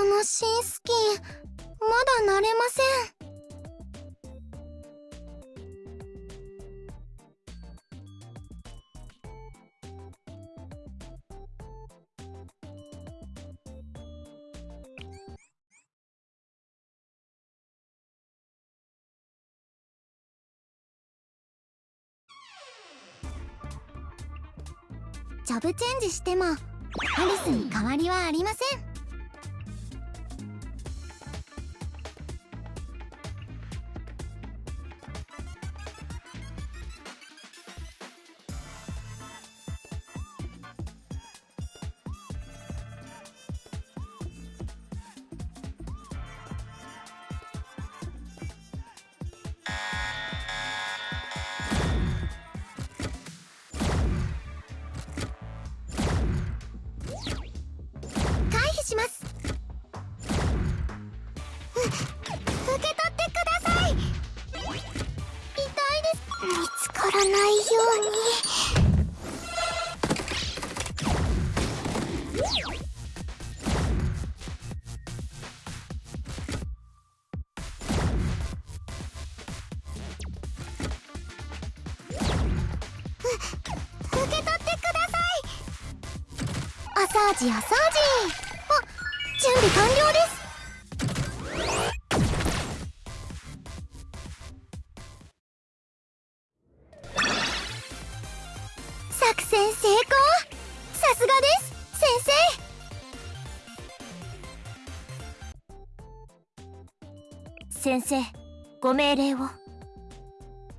この新スキン。まだ慣れません。ジョブチェンジしてもアリスに変わりはありません。受け取ってください。痛いです見つからないように。う受け取ってください。アサージアサージあ準備完了です。作戦成功さすがです先生先生ご命令を。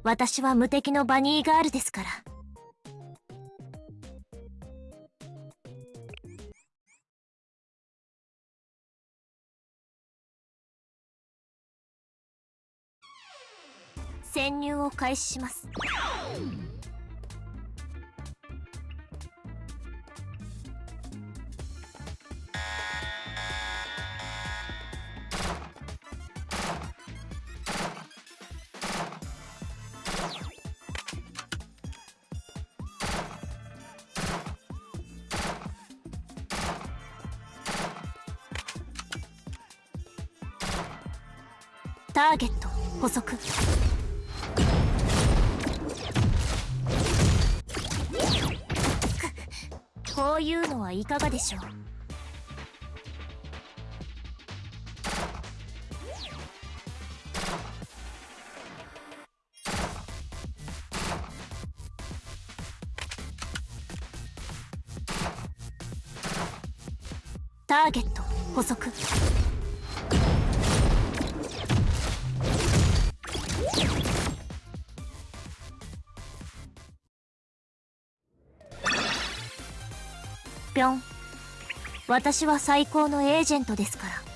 私は無敵のバニーガールですから。潜入を開始します。ターゲット捕捉こういうのはいかがでしょう？ターゲット捕捉ぴょん。私は最高のエージェントですから。